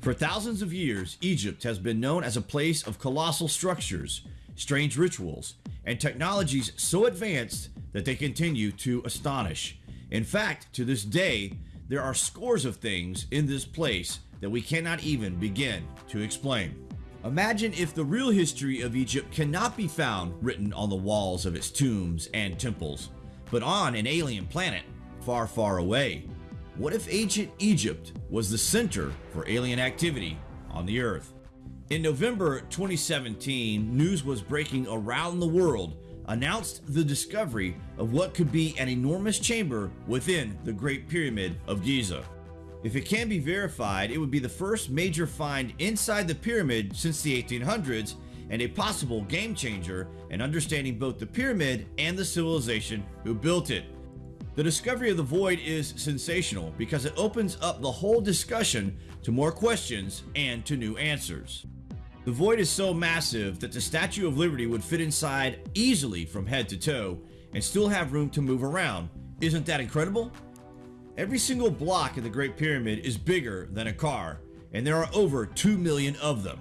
For thousands of years, Egypt has been known as a place of colossal structures, strange rituals, and technologies so advanced that they continue to astonish. In fact, to this day, there are scores of things in this place that we cannot even begin to explain. Imagine if the real history of Egypt cannot be found written on the walls of its tombs and temples, but on an alien planet far, far away. What if ancient Egypt was the center for alien activity on the Earth? In November 2017, news was breaking around the world announced the discovery of what could be an enormous chamber within the Great Pyramid of Giza. If it can be verified, it would be the first major find inside the pyramid since the 1800s and a possible game changer in understanding both the pyramid and the civilization who built it. The discovery of the void is sensational because it opens up the whole discussion to more questions and to new answers. The void is so massive that the Statue of Liberty would fit inside easily from head to toe and still have room to move around. Isn't that incredible? Every single block in the Great Pyramid is bigger than a car, and there are over 2 million of them.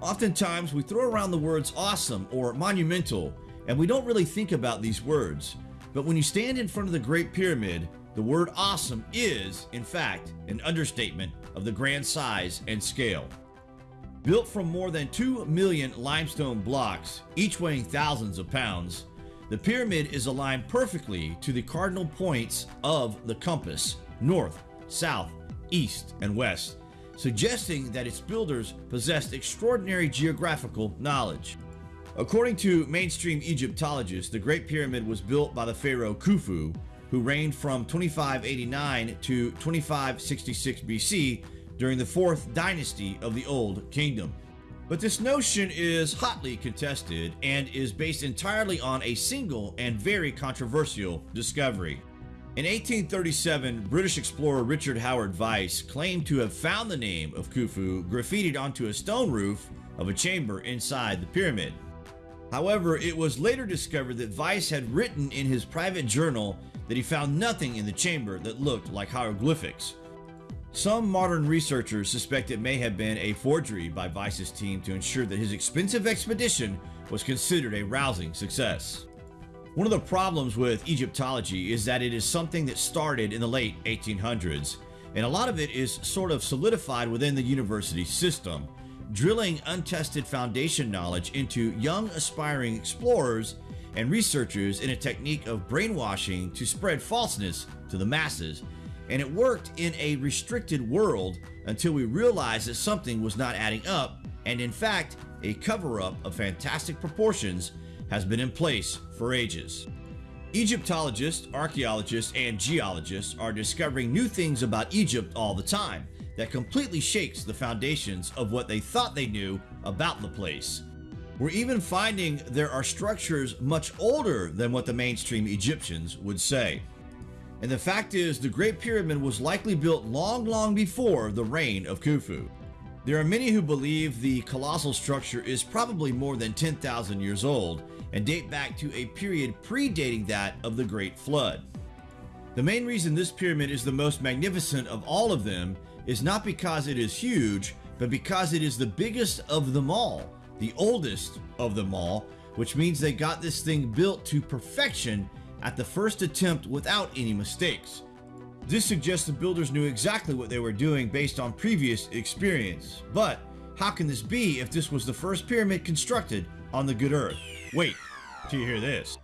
Oftentimes, we throw around the words awesome or monumental, and we don't really think about these words. But when you stand in front of the Great Pyramid, the word awesome is, in fact, an understatement of the grand size and scale. Built from more than 2 million limestone blocks, each weighing thousands of pounds, the pyramid is aligned perfectly to the cardinal points of the compass north, south, east, and west, suggesting that its builders possessed extraordinary geographical knowledge. According to mainstream Egyptologists, the Great Pyramid was built by the pharaoh Khufu, who reigned from 2589 to 2566 BC during the 4th dynasty of the Old Kingdom. But this notion is hotly contested and is based entirely on a single and very controversial discovery. In 1837, British explorer Richard Howard Vyse claimed to have found the name of Khufu graffitied onto a stone roof of a chamber inside the pyramid. However, it was later discovered that Vyse had written in his private journal that he found nothing in the chamber that looked like hieroglyphics. Some modern researchers suspect it may have been a forgery by Vyse's team to ensure that his expensive expedition was considered a rousing success. One of the problems with Egyptology is that it is something that started in the late 1800s, and a lot of it is sort of solidified within the university system, drilling untested foundation knowledge into young aspiring explorers and researchers in a technique of brainwashing to spread falseness to the masses. And it worked in a restricted world until we realized that something was not adding up, and in fact, a cover up of fantastic proportions has been in place for ages. Egyptologists, archaeologists, and geologists are discovering new things about Egypt all the time that completely shakes the foundations of what they thought they knew about the place. We're even finding there are structures much older than what the mainstream Egyptians would say. And the fact is, the Great Pyramid was likely built long, long before the reign of Khufu. There are many who believe the colossal structure is probably more than 10,000 years old and date back to a period predating that of the Great Flood. The main reason this pyramid is the most magnificent of all of them is not because it is huge, but because it is the biggest of them all, the oldest of them all, which means they got this thing built to perfection at the first attempt without any mistakes. This suggests the builders knew exactly what they were doing based on previous experience. But how can this be if this was the first pyramid constructed on the good earth? Wait, do you hear this.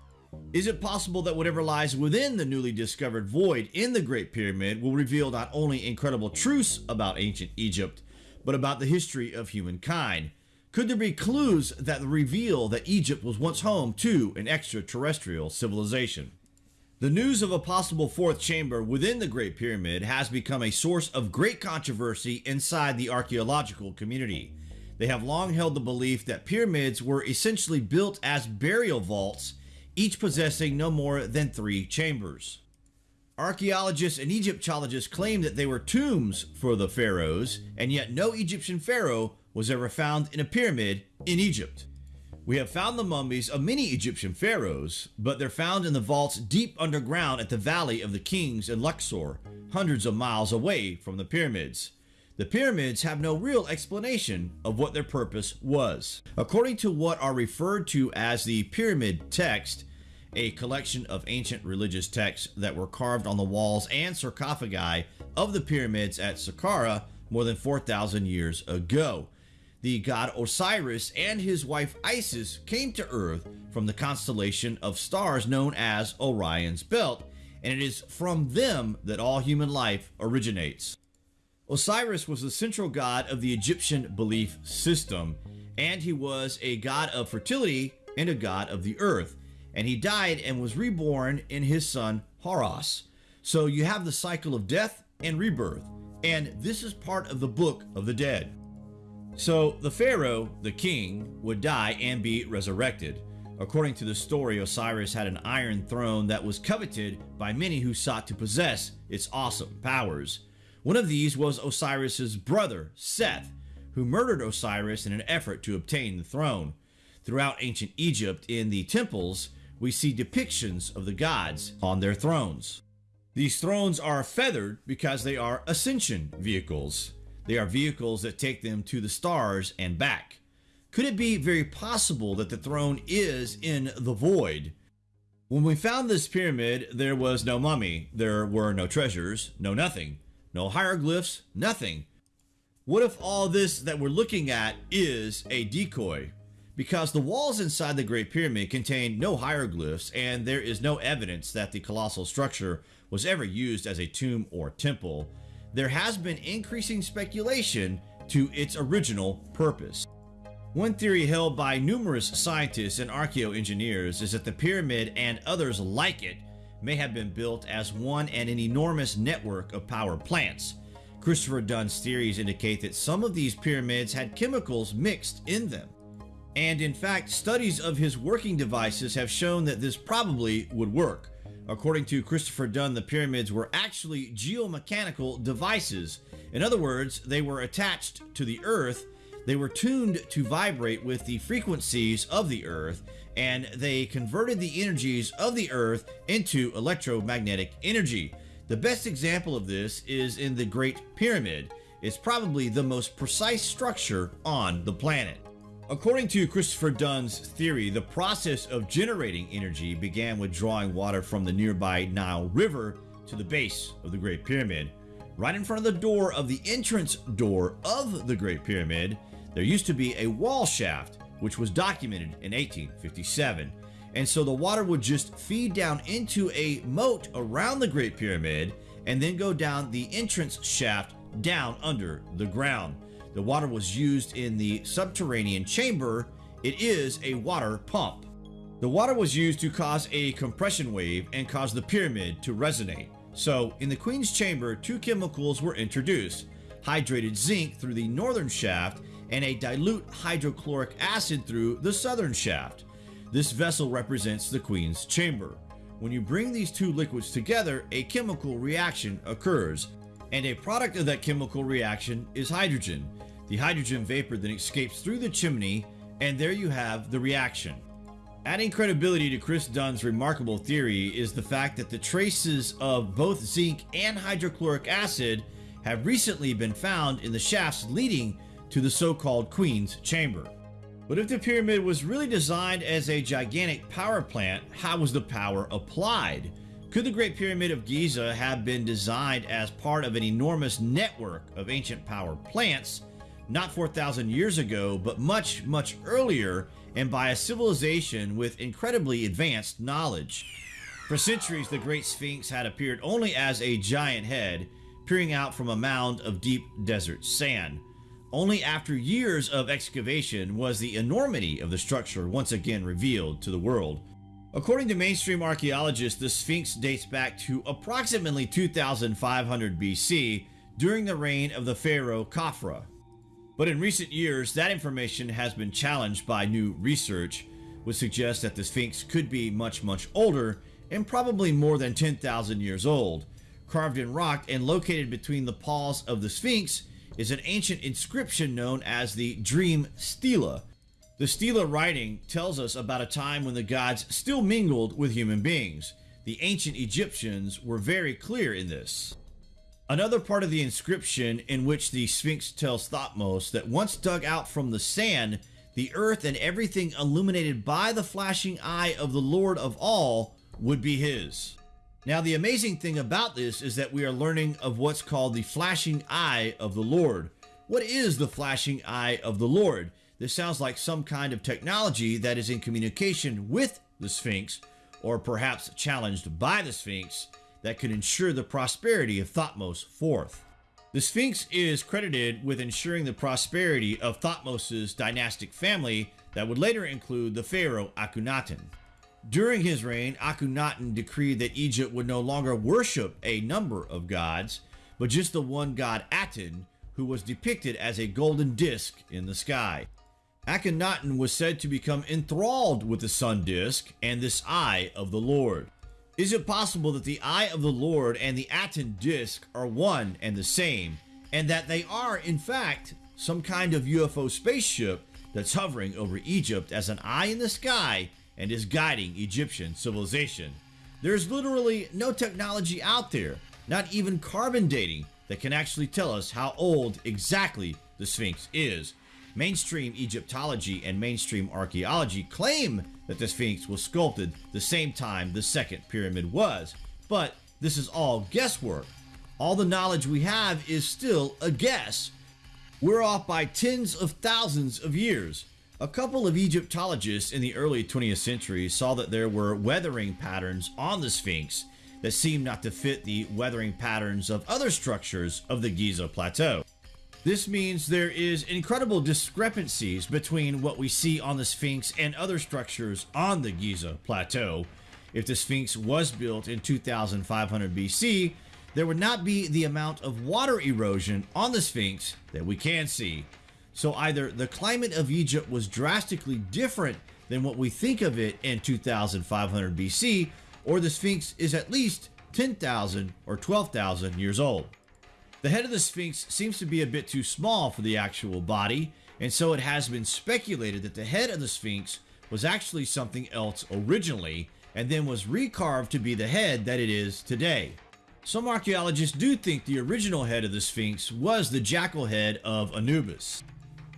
Is it possible that whatever lies within the newly discovered void in the Great Pyramid will reveal not only incredible truths about ancient Egypt, but about the history of humankind? Could there be clues that reveal that Egypt was once home to an extraterrestrial civilization? The news of a possible fourth chamber within the Great Pyramid has become a source of great controversy inside the archaeological community. They have long held the belief that pyramids were essentially built as burial vaults each possessing no more than three chambers. Archaeologists and Egyptologists claim that they were tombs for the pharaohs, and yet no Egyptian pharaoh was ever found in a pyramid in Egypt. We have found the mummies of many Egyptian pharaohs, but they're found in the vaults deep underground at the Valley of the Kings in Luxor, hundreds of miles away from the pyramids. The pyramids have no real explanation of what their purpose was. According to what are referred to as the Pyramid Text, a collection of ancient religious texts that were carved on the walls and sarcophagi of the pyramids at Saqqara more than 4,000 years ago. The god Osiris and his wife Isis came to Earth from the constellation of stars known as Orion's Belt, and it is from them that all human life originates. Osiris was the central god of the Egyptian belief system, and he was a god of fertility and a god of the earth. And he died and was reborn in his son Horus. So you have the cycle of death and rebirth, and this is part of the Book of the Dead. So the Pharaoh, the king, would die and be resurrected. According to the story, Osiris had an iron throne that was coveted by many who sought to possess its awesome powers. One of these was Osiris's brother, Seth, who murdered Osiris in an effort to obtain the throne. Throughout ancient Egypt, in the temples, we see depictions of the gods on their thrones. These thrones are feathered because they are ascension vehicles. They are vehicles that take them to the stars and back. Could it be very possible that the throne is in the void? When we found this pyramid, there was no mummy, there were no treasures, no nothing. No hieroglyphs, nothing. What if all this that we're looking at is a decoy? Because the walls inside the Great Pyramid contain no hieroglyphs and there is no evidence that the colossal structure was ever used as a tomb or temple, there has been increasing speculation to its original purpose. One theory held by numerous scientists and archaeoengineers is that the pyramid and others like it may have been built as one and an enormous network of power plants. Christopher Dunn's theories indicate that some of these pyramids had chemicals mixed in them. And in fact, studies of his working devices have shown that this probably would work. According to Christopher Dunn, the pyramids were actually geomechanical devices. In other words, they were attached to the earth, they were tuned to vibrate with the frequencies of the earth, and they converted the energies of the Earth into electromagnetic energy. The best example of this is in the Great Pyramid. It's probably the most precise structure on the planet. According to Christopher Dunn's theory, the process of generating energy began with drawing water from the nearby Nile River to the base of the Great Pyramid. Right in front of the door of the entrance door of the Great Pyramid, there used to be a wall shaft which was documented in 1857. And so the water would just feed down into a moat around the Great Pyramid and then go down the entrance shaft down under the ground. The water was used in the subterranean chamber. It is a water pump. The water was used to cause a compression wave and cause the pyramid to resonate. So, in the Queen's chamber, two chemicals were introduced hydrated zinc through the northern shaft and a dilute hydrochloric acid through the southern shaft. This vessel represents the Queen's chamber. When you bring these two liquids together, a chemical reaction occurs, and a product of that chemical reaction is hydrogen. The hydrogen vapor then escapes through the chimney, and there you have the reaction. Adding credibility to Chris Dunn's remarkable theory is the fact that the traces of both zinc and hydrochloric acid have recently been found in the shafts leading to the so-called Queen's Chamber. But if the pyramid was really designed as a gigantic power plant, how was the power applied? Could the Great Pyramid of Giza have been designed as part of an enormous network of ancient power plants, not 4,000 years ago, but much, much earlier, and by a civilization with incredibly advanced knowledge? For centuries, the Great Sphinx had appeared only as a giant head, peering out from a mound of deep desert sand. Only after years of excavation was the enormity of the structure once again revealed to the world. According to mainstream archaeologists, the Sphinx dates back to approximately 2500 BC during the reign of the pharaoh Khafra. But in recent years, that information has been challenged by new research, which suggests that the Sphinx could be much, much older and probably more than 10,000 years old. Carved in rock and located between the paws of the Sphinx is an ancient inscription known as the Dream Stela. The Stela writing tells us about a time when the gods still mingled with human beings. The ancient Egyptians were very clear in this. Another part of the inscription in which the Sphinx tells Thutmose that once dug out from the sand, the earth and everything illuminated by the flashing eye of the Lord of all would be his. Now, the amazing thing about this is that we are learning of what's called the flashing eye of the Lord. What is the flashing eye of the Lord? This sounds like some kind of technology that is in communication with the Sphinx, or perhaps challenged by the Sphinx, that could ensure the prosperity of Thutmose IV. The Sphinx is credited with ensuring the prosperity of Thutmose's dynastic family that would later include the pharaoh Akhenaten. During his reign, Akhenaten decreed that Egypt would no longer worship a number of gods, but just the one god Aten, who was depicted as a golden disk in the sky. Akhenaten was said to become enthralled with the sun disk and this eye of the Lord. Is it possible that the eye of the Lord and the Aten disk are one and the same, and that they are, in fact, some kind of UFO spaceship that's hovering over Egypt as an eye in the sky and is guiding Egyptian civilization? There's literally no technology out there, not even carbon dating, that can actually tell us how old exactly the Sphinx is. Mainstream Egyptology and mainstream archaeology claim that the Sphinx was sculpted the same time the second pyramid was, but this is all guesswork. All the knowledge we have is still a guess. We're off by tens of thousands of years. A couple of Egyptologists in the early 20th century saw that there were weathering patterns on the Sphinx that seemed not to fit the weathering patterns of other structures of the Giza Plateau. This means there is incredible discrepancies between what we see on the Sphinx and other structures on the Giza Plateau. If the Sphinx was built in 2500 BC, there would not be the amount of water erosion on the Sphinx that we can see. So either the climate of Egypt was drastically different than what we think of it in 2500 BC, or the Sphinx is at least 10,000 or 12,000 years old. The head of the Sphinx seems to be a bit too small for the actual body, and so it has been speculated that the head of the Sphinx was actually something else originally, and then was recarved to be the head that it is today. Some archaeologists do think the original head of the Sphinx was the jackal head of Anubis,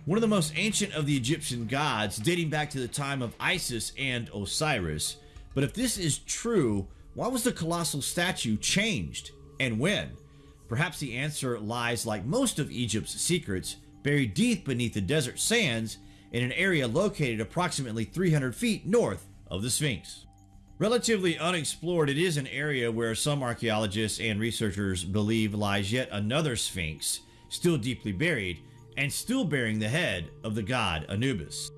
one of the most ancient of the Egyptian gods, dating back to the time of Isis and Osiris. But if this is true, why was the colossal statue changed, and when? Perhaps the answer lies, like most of Egypt's secrets, buried deep beneath the desert sands in an area located approximately 300 feet north of the Sphinx. Relatively unexplored, it is an area where some archaeologists and researchers believe lies yet another Sphinx, still deeply buried, and still bearing the head of the god Anubis.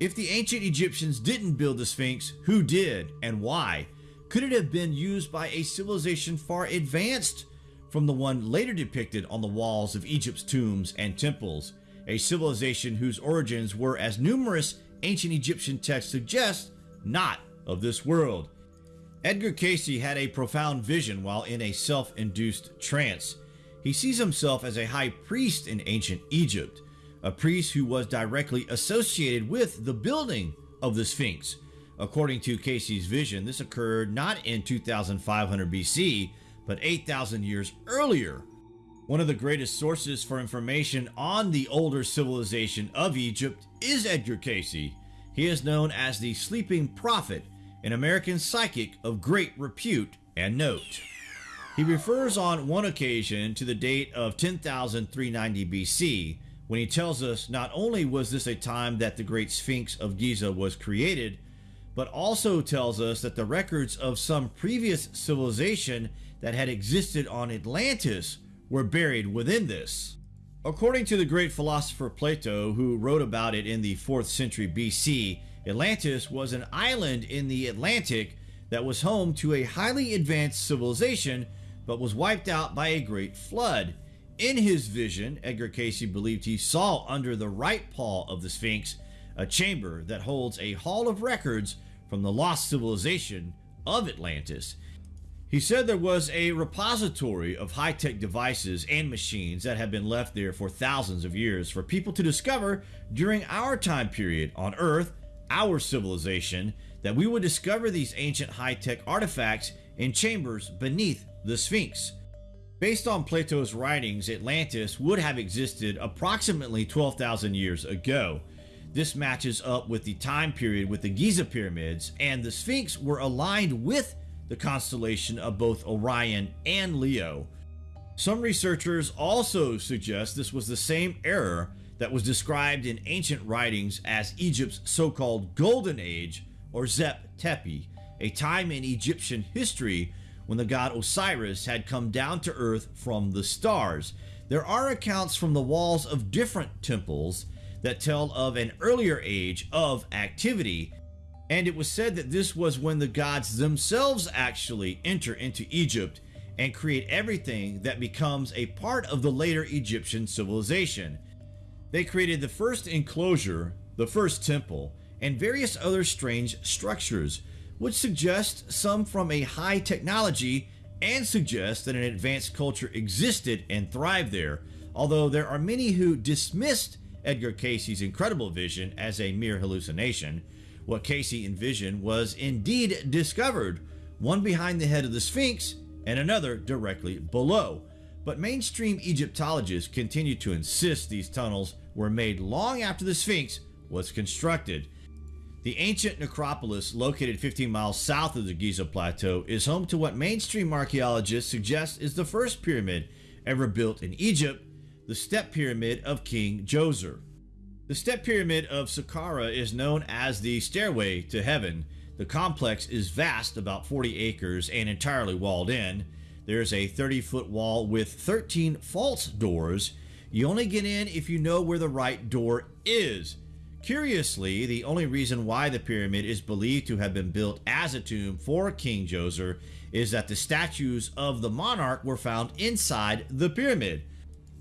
If the ancient Egyptians didn't build the Sphinx, who did and why? Could it have been used by a civilization far advanced from the one later depicted on the walls of Egypt's tombs and temples, a civilization whose origins were, as numerous ancient Egyptian texts suggest, not of this world. Edgar Cayce had a profound vision while in a self-induced trance. He sees himself as a high priest in ancient Egypt, a priest who was directly associated with the building of the Sphinx. According to Cayce's vision, this occurred not in 2500 BC, but 8,000 years earlier. One of the greatest sources for information on the older civilization of Egypt is Edgar Cayce. He is known as the Sleeping Prophet, an American psychic of great repute and note. He refers on one occasion to the date of 10,390 BC when he tells us not only was this a time that the Great Sphinx of Giza was created, but also tells us that the records of some previous civilization that had existed on Atlantis were buried within this. According to the great philosopher Plato, who wrote about it in the 4th century BC, Atlantis was an island in the Atlantic that was home to a highly advanced civilization but was wiped out by a great flood. In his vision, Edgar Cayce believed he saw under the right paw of the Sphinx a chamber that holds a hall of records from the lost civilization of Atlantis. He said there was a repository of high-tech devices and machines that had been left there for thousands of years for people to discover during our time period on Earth, our civilization, that we would discover these ancient high-tech artifacts in chambers beneath the Sphinx. Based on Plato's writings, Atlantis would have existed approximately 12,000 years ago. This matches up with the time period with the Giza pyramids, and the Sphinx were aligned with the constellation of both Orion and Leo. Some researchers also suggest this was the same era that was described in ancient writings as Egypt's so-called Golden Age or Zep Tepi, a time in Egyptian history when the god Osiris had come down to earth from the stars. There are accounts from the walls of different temples that tell of an earlier age of activity, and it was said that this was when the gods themselves actually enter into Egypt and create everything that becomes a part of the later Egyptian civilization. They created the first enclosure, the first temple, and various other strange structures which suggest some from a high technology and suggest that an advanced culture existed and thrived there, although there are many who dismissed Edgar Cayce's incredible vision as a mere hallucination. What Casey envisioned was indeed discovered, one behind the head of the Sphinx and another directly below. But mainstream Egyptologists continue to insist these tunnels were made long after the Sphinx was constructed. The ancient necropolis, located 15 miles south of the Giza Plateau, is home to what mainstream archaeologists suggest is the first pyramid ever built in Egypt, the Step Pyramid of King Djoser. The Step Pyramid of Saqqara is known as the Stairway to Heaven. The complex is vast, about 40 acres, and entirely walled in. There's a 30 foot wall with 13 false doors. You only get in if you know where the right door is. Curiously, the only reason why the pyramid is believed to have been built as a tomb for King Djoser is that the statues of the monarch were found inside the pyramid.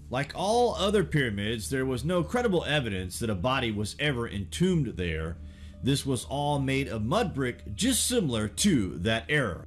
Like all other pyramids, there was no credible evidence that a body was ever entombed there. This was all made of mud brick, just similar to that era.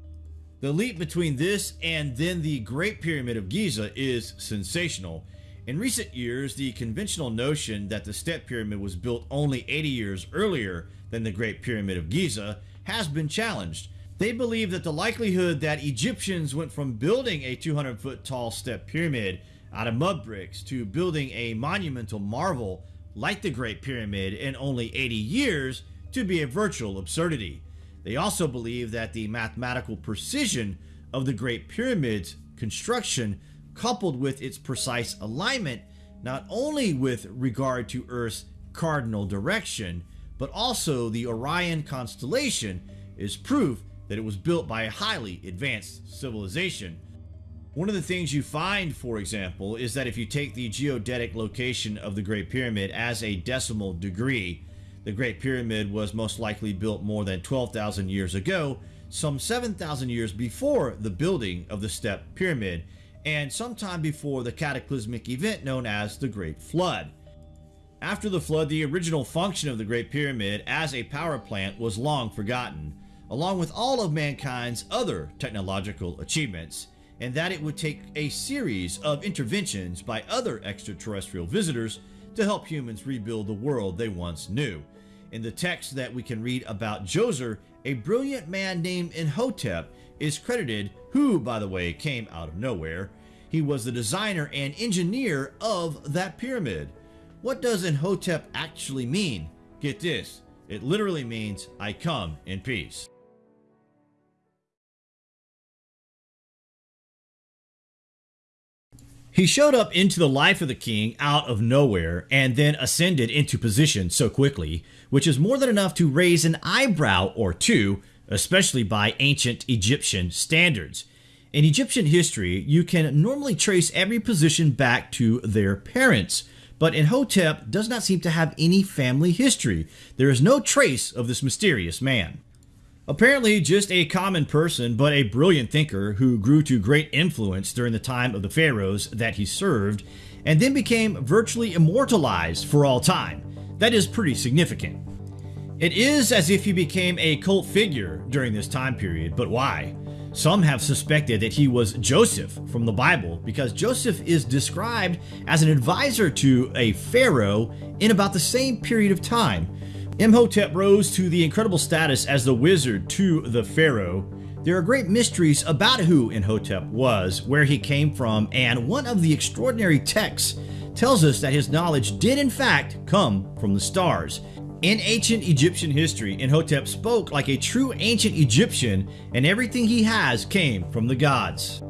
The leap between this and then the Great Pyramid of Giza is sensational. In recent years, the conventional notion that the Step Pyramid was built only 80 years earlier than the Great Pyramid of Giza has been challenged. They believe that the likelihood that Egyptians went from building a 200 foot tall step pyramid out of mud bricks to building a monumental marvel like the Great Pyramid in only 80 years to be a virtual absurdity. They also believe that the mathematical precision of the Great Pyramid's construction coupled with its precise alignment, not only with regard to Earth's cardinal direction, but also the Orion constellation, is proof that it was built by a highly advanced civilization. One of the things you find, for example, is that if you take the geodetic location of the Great Pyramid as a decimal degree, the Great Pyramid was most likely built more than 12,000 years ago, some 7,000 years before the building of the Step Pyramid, and sometime before the cataclysmic event known as the Great Flood. After the flood, the original function of the Great Pyramid as a power plant was long forgotten, along with all of mankind's other technological achievements, and that it would take a series of interventions by other extraterrestrial visitors to help humans rebuild the world they once knew. In the text that we can read about Djoser, a brilliant man named Imhotep is credited, who, by the way, came out of nowhere. He was the designer and engineer of that pyramid. What does Imhotep actually mean? Get this, it literally means, I come in peace. He showed up into the life of the king out of nowhere and then ascended into position so quickly, which is more than enough to raise an eyebrow or two especially by ancient Egyptian standards. In Egyptian history, you can normally trace every position back to their parents, but Imhotep does not seem to have any family history. There is no trace of this mysterious man. Apparently just a common person, but a brilliant thinker who grew to great influence during the time of the pharaohs that he served, and then became virtually immortalized for all time. That is pretty significant. It is as if he became a cult figure during this time period, but why? Some have suspected that he was Joseph from the Bible because Joseph is described as an advisor to a pharaoh in about the same period of time. Imhotep rose to the incredible status as the wizard to the pharaoh. There are great mysteries about who Imhotep was, where he came from, and one of the extraordinary texts tells us that his knowledge did in fact come from the stars. In ancient Egyptian history, Imhotep spoke like a true ancient Egyptian, and everything he has came from the gods.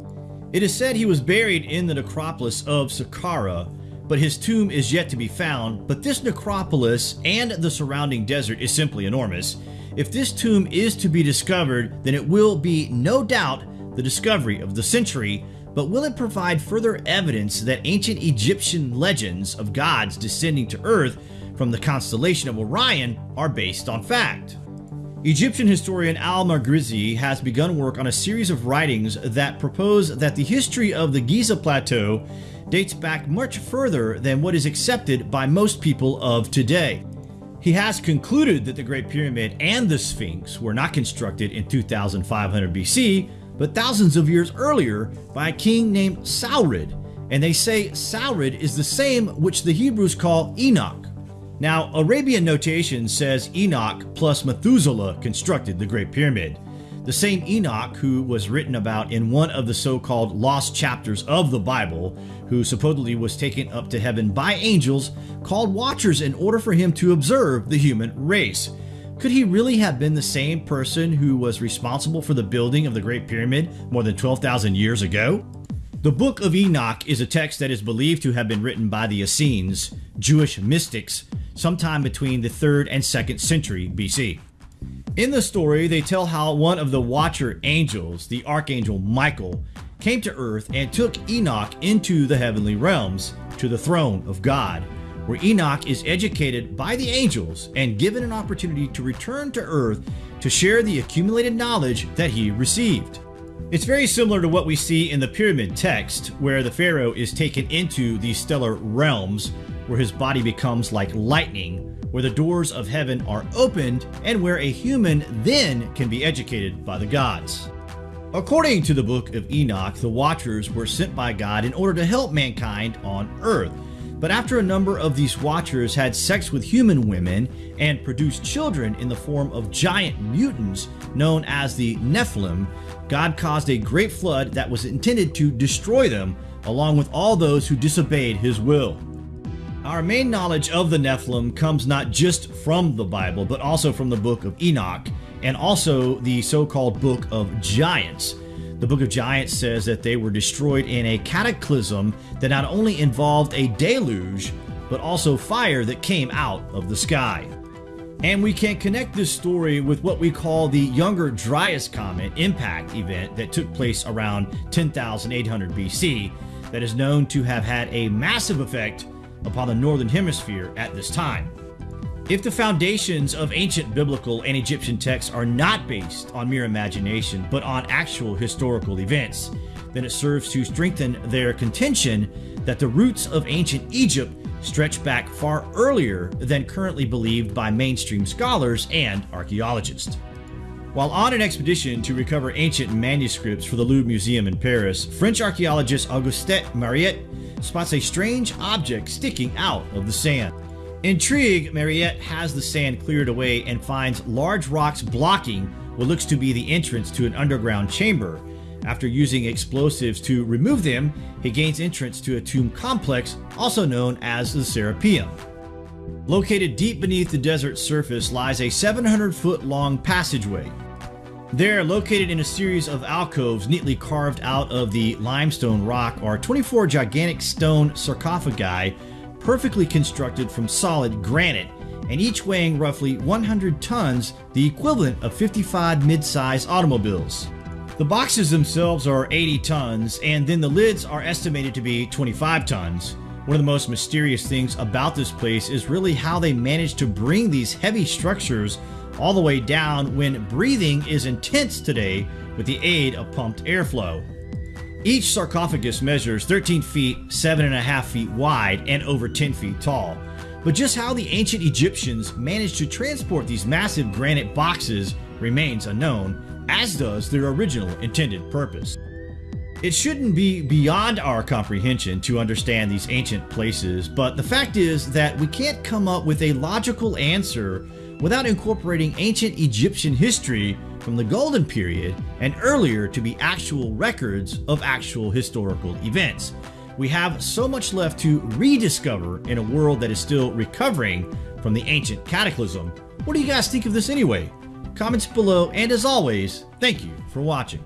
It is said he was buried in the necropolis of Saqqara, but his tomb is yet to be found. But this necropolis and the surrounding desert is simply enormous. If this tomb is to be discovered, then it will be no doubt the discovery of the century, but will it provide further evidence that ancient Egyptian legends of gods descending to Earth from the constellation of Orion are based on fact? Egyptian historian Al-Maqrizi has begun work on a series of writings that propose that the history of the Giza Plateau dates back much further than what is accepted by most people of today. He has concluded that the Great Pyramid and the Sphinx were not constructed in 2500 BC, but thousands of years earlier by a king named Saurid, and they say Saurid is the same which the Hebrews call Enoch. Now, Arabian notation says Enoch plus Methuselah constructed the Great Pyramid. The same Enoch who was written about in one of the so-called lost chapters of the Bible, who supposedly was taken up to heaven by angels, called watchers in order for him to observe the human race. Could he really have been the same person who was responsible for the building of the Great Pyramid more than 12,000 years ago? The Book of Enoch is a text that is believed to have been written by the Essenes, Jewish mystics, sometime between the 3rd and 2nd century BC. In the story, they tell how one of the Watcher angels, the Archangel Michael, came to earth and took Enoch into the heavenly realms, to the throne of God, where Enoch is educated by the angels and given an opportunity to return to earth to share the accumulated knowledge that he received. It's very similar to what we see in the pyramid text, where the pharaoh is taken into these stellar realms where his body becomes like lightning, where the doors of heaven are opened, and where a human then can be educated by the gods. According to the book of Enoch, the Watchers were sent by God in order to help mankind on earth. But after a number of these Watchers had sex with human women and produced children in the form of giant mutants known as the Nephilim, God caused a great flood that was intended to destroy them, along with all those who disobeyed his will. Our main knowledge of the Nephilim comes not just from the Bible, but also from the book of Enoch and also the so-called book of Giants. The book of Giants says that they were destroyed in a cataclysm that not only involved a deluge, but also fire that came out of the sky. And we can connect this story with what we call the Younger Dryas Comet impact event that took place around 10,800 BC that is known to have had a massive effect upon the Northern Hemisphere at this time. If the foundations of ancient biblical and Egyptian texts are not based on mere imagination, but on actual historical events, then it serves to strengthen their contention that the roots of ancient Egypt stretch back far earlier than currently believed by mainstream scholars and archaeologists. While on an expedition to recover ancient manuscripts for the Louvre Museum in Paris, French archaeologist Auguste Mariette spots a strange object sticking out of the sand. Intrigued, Mariette has the sand cleared away and finds large rocks blocking what looks to be the entrance to an underground chamber. After using explosives to remove them, he gains entrance to a tomb complex also known as the Serapeum. Located deep beneath the desert surface lies a 700 foot long passageway. There, located in a series of alcoves neatly carved out of the limestone rock, are 24 gigantic stone sarcophagi perfectly constructed from solid granite, and each weighing roughly 100 tons, the equivalent of 55 mid-size automobiles. The boxes themselves are 80 tons, and then the lids are estimated to be 25 tons. One of the most mysterious things about this place is really how they managed to bring these heavy structures all the way down when breathing is intense today with the aid of pumped airflow. Each sarcophagus measures 13 feet, 7.5 feet wide, and over 10 feet tall. But just how the ancient Egyptians managed to transport these massive granite boxes remains unknown, as does their original intended purpose. It shouldn't be beyond our comprehension to understand these ancient places, but the fact is that we can't come up with a logical answer without incorporating ancient Egyptian history from the Golden Period and earlier to be actual records of actual historical events. We have so much left to rediscover in a world that is still recovering from the ancient cataclysm. What do you guys think of this anyway? Comments below, and as always, thank you for watching.